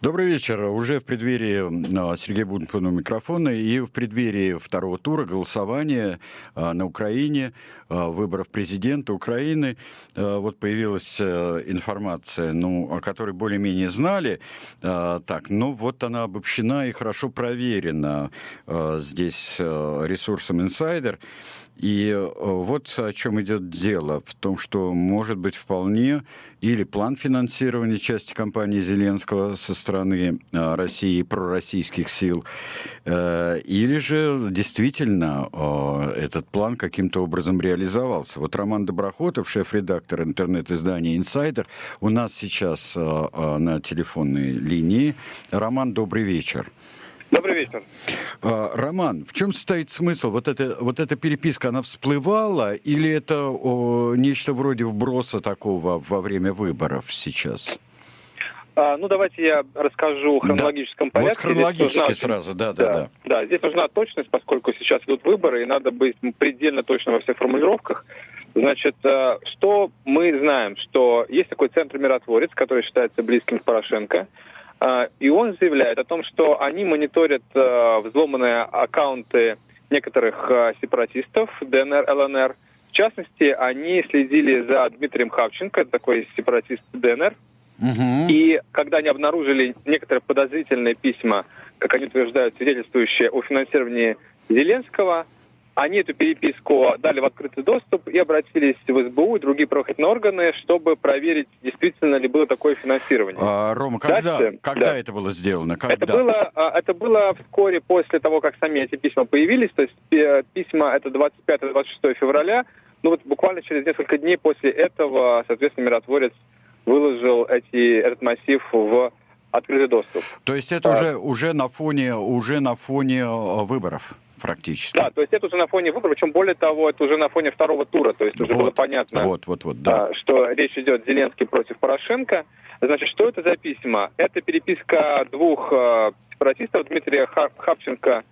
Добрый вечер. Уже в преддверии а, Сергея Бунтмана микрофона и в преддверии второго тура голосования а, на Украине, а, выборов президента Украины, вот появилась информация, ну, о которой более-менее знали, так, но вот она обобщена и хорошо проверена здесь ресурсом Insider. И э, вот о чем идет дело. В том, что может быть вполне или план финансирования части компании Зеленского со стороны э, России и пророссийских сил, э, или же действительно этот план каким-то образом реализовался. Вот Роман Доброхотов, шеф-редактор интернет-издания «Инсайдер», у нас сейчас на телефонной линии. Роман, добрый вечер. Добрый вечер. А, Роман, в чем состоит смысл? Вот, это, вот эта переписка, она всплывала или это о, нечто вроде вброса такого во время выборов сейчас? А, ну, давайте я расскажу в хронологическом да. порядке. Вот хронологически нужна, сразу, да, да, да, да. здесь нужна точность, поскольку сейчас идут выборы, и надо быть предельно точно во всех формулировках. Значит, э, что мы знаем? Что есть такой центр миротворец, который считается близким к Порошенко. А, и он заявляет о том, что они мониторят а, взломанные аккаунты некоторых а, сепаратистов ДНР, ЛНР. В частности, они следили за Дмитрием Хавченко, такой сепаратист ДНР. Угу. И когда они обнаружили некоторые подозрительные письма, как они утверждают, свидетельствующие о финансировании Зеленского, они эту переписку дали в открытый доступ и обратились в СБУ и другие правоохранительные органы, чтобы проверить, действительно ли было такое финансирование. А, Рома, когда, Дальше, когда да. это было сделано? Когда? Это, было, а, это было вскоре после того, как сами эти письма появились. То есть э, письма это 25-26 февраля. Ну вот буквально через несколько дней после этого, соответственно, миротворец выложил эти, этот массив в открытый доступ. То есть это а, уже, уже, на фоне, уже на фоне э, выборов? Практически. Да, то есть это уже на фоне выборов, причем более того, это уже на фоне второго тура, то есть уже вот, было понятно, вот, вот, вот, да. А, что речь идет Зеленский против Порошенко. Значит, что это за письма? Это переписка двух э, сепаратистов, Дмитрия Хапченко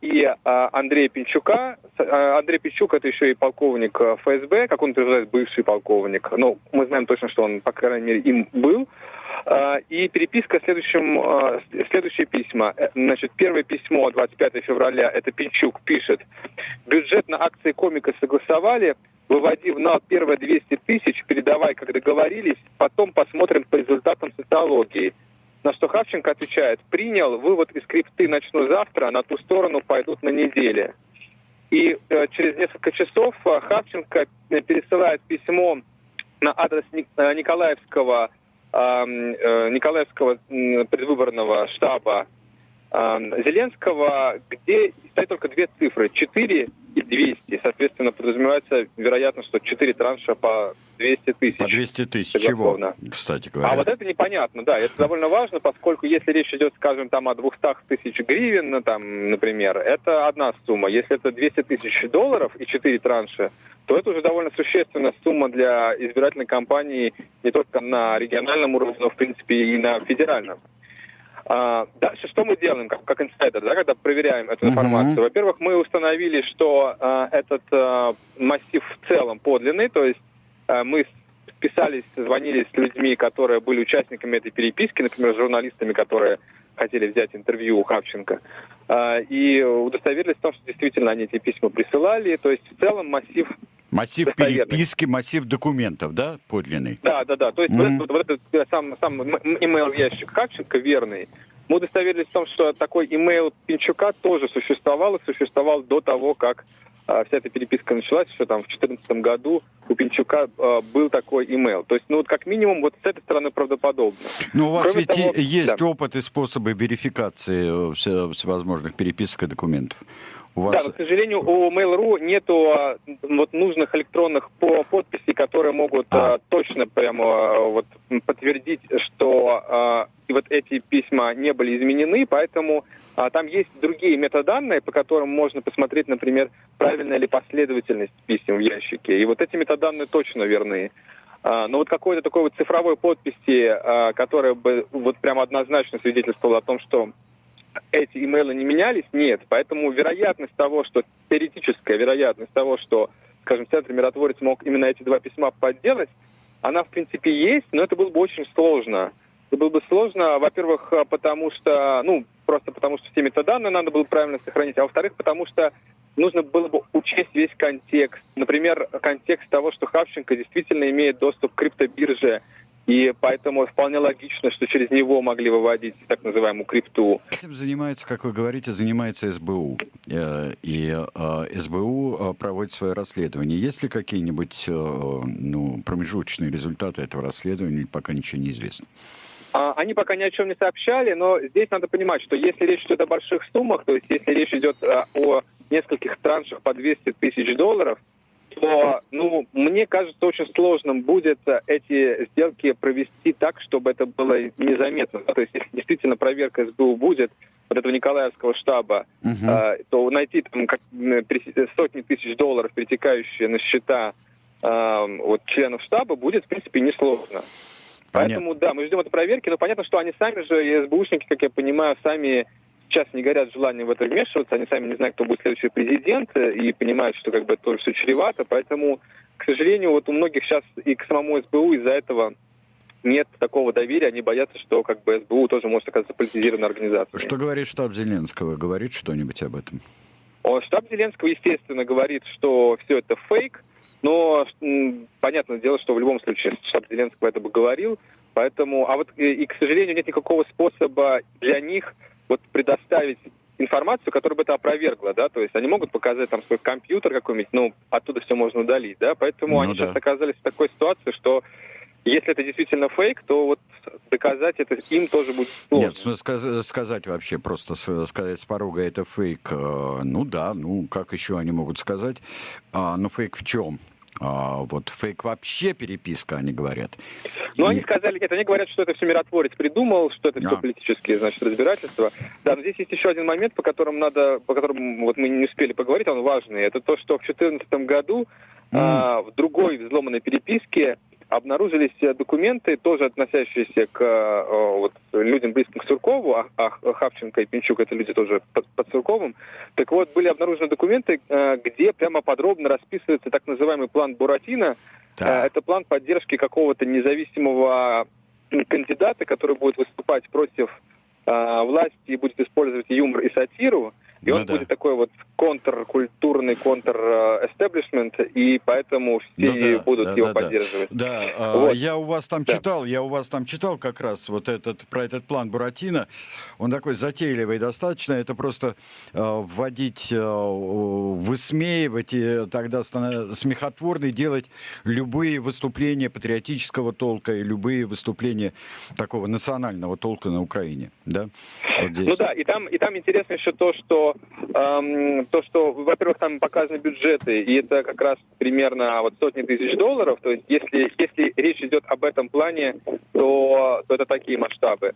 и э, Андрея Пинчука. Э, Андрей Пинчук это еще и полковник ФСБ, как он утверждает, бывший полковник. Ну, мы знаем точно, что он, по крайней мере, им был. И переписка следующим, следующие письма. Э, значит, первое письмо 25 февраля, это Пинчук пишет. Бюджет на акции комика согласовали, выводи в НАЛ первые 200 тысяч, передавай, как договорились, потом посмотрим по результатам социологии. На что Хавченко отвечает, принял, вывод из крипты начну завтра, на ту сторону пойдут на неделе. И э, через несколько часов э, Хавченко э, пересылает письмо на адрес Николаевского Э, Николаевского предвыборного штаба Зеленского, где стоит только две цифры, 4 и 200. Подразумевается, вероятно, что 4 транша по 200 тысяч. По 200 тысяч чего, кстати говоря? А вот это непонятно, да. Это довольно важно, поскольку если речь идет, скажем, там о 200 тысяч гривен, ну, там, например, это одна сумма. Если это 200 тысяч долларов и 4 транша, то это уже довольно существенная сумма для избирательной кампании не только на региональном уровне, но, в принципе, и на федеральном. А, дальше что мы делаем, как, как инсайдер, да, когда проверяем эту информацию? Uh-huh. Во-первых, мы установили, что а, этот а, массив в целом подлинный, то есть а, мы писались, звонили с людьми, которые были участниками этой переписки, например, с журналистами, которые хотели взять интервью у Хавченко, а, и удостоверились в том, что действительно они эти письма присылали. То есть в целом массив Массив переписки, массив документов, да, подлинный? Да, да, да. То есть mm-hmm. вот, вот этот э, сам, сам email ящик Хавченко верный. Мы удостоверились в том, что такой email Пинчука тоже существовал и существовал до того, как а, вся эта переписка началась, еще там в 2014 году у Пинчука а, был такой email. То есть, ну вот как минимум вот с этой стороны правдоподобно. Но у вас Кроме ведь того, есть да. опыт и способы верификации э, всевозможных переписок и документов. У вас... Да, но, к сожалению, у Mail.ru нету а, вот нужных электронных по подписей, которые могут а. А, точно прямо а, вот подтвердить, что а, и вот эти письма не были изменены, поэтому а, там есть другие метаданные, по которым можно посмотреть, например, правильная ли последовательность писем в ящике. И вот эти метаданные точно верны. А, но вот какой-то такой вот цифровой подписи, а, которая бы вот прям однозначно свидетельствовала о том, что эти имейлы не менялись, нет. Поэтому вероятность того, что, теоретическая вероятность того, что, скажем, Центр Миротворец мог именно эти два письма подделать, она, в принципе, есть, но это было бы очень сложно. было бы сложно, во-первых, потому что, ну, просто потому что все метаданные надо было правильно сохранить, а во-вторых, потому что нужно было бы учесть весь контекст. Например, контекст того, что Хавченко действительно имеет доступ к криптобирже, и поэтому вполне логично, что через него могли выводить так называемую крипту. Этим занимается, как вы говорите, занимается СБУ. Э, и э, СБУ э, проводит свое расследование. Есть ли какие-нибудь ну, промежуточные результаты этого расследования, пока ничего не известно? А, они пока ни о чем не сообщали, но здесь надо понимать, что если речь идет о больших суммах, то есть если речь идет о нескольких траншах по 200 тысяч долларов, то, ну, мне кажется, очень сложным будет э, эти сделки провести так, чтобы это было незаметно. То есть, если действительно проверка СБУ будет, вот этого Николаевского штаба, uh-huh. э, то найти там как, сотни тысяч долларов, перетекающие на счета э, вот, членов штаба, будет, в принципе, несложно. Понятно. Поэтому, да, мы ждем этой проверки, но понятно, что они сами же, СБУшники, как я понимаю, сами сейчас не горят желанием в это вмешиваться, они сами не знают, кто будет следующий президент, и понимают, что как бы это тоже все чревато, поэтому, к сожалению, вот у многих сейчас и к самому СБУ из-за этого нет такого доверия, они боятся, что как бы СБУ тоже может оказаться политизированной организацией. Что говорит штаб Зеленского? Говорит что-нибудь об этом? О, штаб Зеленского, естественно, говорит, что все это фейк, но понятное дело, что в любом случае штаб Зеленского это бы говорил, поэтому, а вот и, и к сожалению, нет никакого способа для них вот предоставить информацию, которая бы это опровергла, да, то есть они могут показать там свой компьютер какой-нибудь, ну, оттуда все можно удалить, да, поэтому ну, они да. сейчас оказались в такой ситуации, что если это действительно фейк, то вот доказать это им тоже будет сложно. Нет, сказ- сказать вообще, просто сказать с порога это фейк, э, ну да, ну как еще они могут сказать, а, ну фейк в чем? А, вот фейк вообще переписка, они говорят. Ну, и... они сказали, нет, они говорят, что это все миротворец придумал, что это все а. политические, значит, разбирательства. Да, но здесь есть еще один момент, по которому надо, по которому вот мы не успели поговорить, он важный. Это то, что в 2014 году mm. а, в другой взломанной переписке обнаружились э, документы, тоже относящиеся к э, вот, людям, близким к Суркову, а, а Хавченко и Пинчук это люди тоже под, под Сурковым. Так вот, были обнаружены документы, э, где прямо подробно расписывается так называемый план Буратино. Да. Это план поддержки какого-то независимого кандидата, который будет выступать против власти и будет использовать юмор и сатиру. И ну, он да. будет такой вот контркультурный, контр-эстеблишмент, и поэтому все ну, да, будут да, его да, поддерживать. Да, да. Вот. я у вас там да. читал, я у вас там читал как раз вот этот, про этот план Буратино. Он такой затейливый достаточно, это просто э, вводить, э, высмеивать и тогда смехотворный делать любые выступления патриотического толка и любые выступления такого национального толка на Украине, да? Вот здесь. Ну да, и там, и там интересно еще то, что эм, то, что, во-первых, там показаны бюджеты, и это как раз примерно вот сотни тысяч долларов. То есть, если, если речь идет об этом плане, то, то это такие масштабы.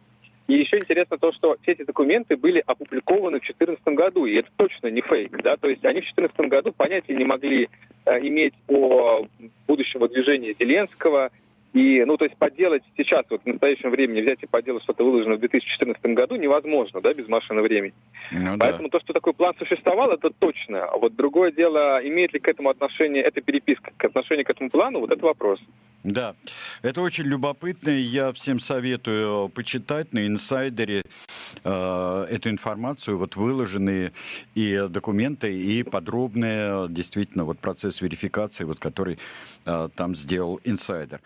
И еще интересно то, что все эти документы были опубликованы в 2014 году, и это точно не фейк, да, то есть они в 2014 году понятия не могли э, иметь о будущем движении Зеленского, и, ну, то есть подделать сейчас, вот в настоящем времени, взять и подделать что-то выложенное в 2014 году невозможно, да, без машины времени. Ну, Поэтому да. то, что такой план существовал, это точно. А вот другое дело, имеет ли к этому отношение эта переписка, к отношению к этому плану, вот это вопрос. Да, это очень любопытно. Я всем советую почитать на инсайдере э, эту информацию, вот выложенные и документы, и подробные действительно вот процесс верификации, вот который э, там сделал инсайдер.